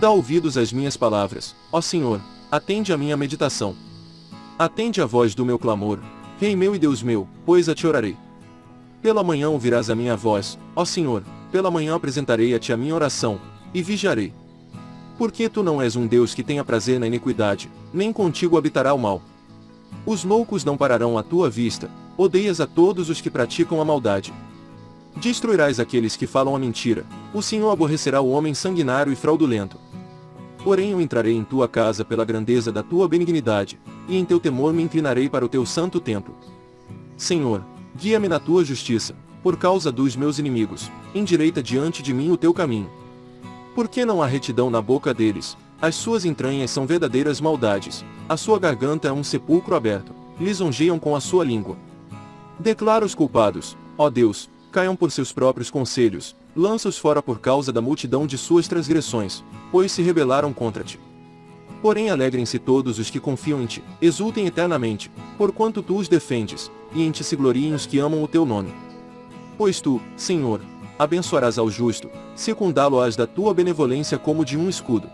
Dá ouvidos às minhas palavras, ó Senhor, atende à minha meditação. Atende a voz do meu clamor, Rei meu e Deus meu, pois a te orarei. Pela manhã ouvirás a minha voz, ó Senhor, pela manhã apresentarei a ti a minha oração, e vigiarei. Porque tu não és um Deus que tenha prazer na iniquidade, nem contigo habitará o mal. Os loucos não pararão à tua vista, odeias a todos os que praticam a maldade. Destruirás aqueles que falam a mentira, o Senhor aborrecerá o homem sanguinário e fraudulento. Porém eu entrarei em tua casa pela grandeza da tua benignidade, e em teu temor me inclinarei para o teu santo templo. Senhor, guia-me na tua justiça, por causa dos meus inimigos, endireita diante de mim o teu caminho. Porque não há retidão na boca deles, as suas entranhas são verdadeiras maldades, a sua garganta é um sepulcro aberto, lisonjeiam com a sua língua. Declara os culpados, ó Deus, caiam por seus próprios conselhos, lança-os fora por causa da multidão de suas transgressões, pois se rebelaram contra ti. Porém alegrem-se todos os que confiam em ti, exultem eternamente, porquanto tu os defendes, e em ti se gloriem os que amam o teu nome. Pois tu, Senhor, abençoarás ao justo, secundá-lo-ás da tua benevolência como de um escudo.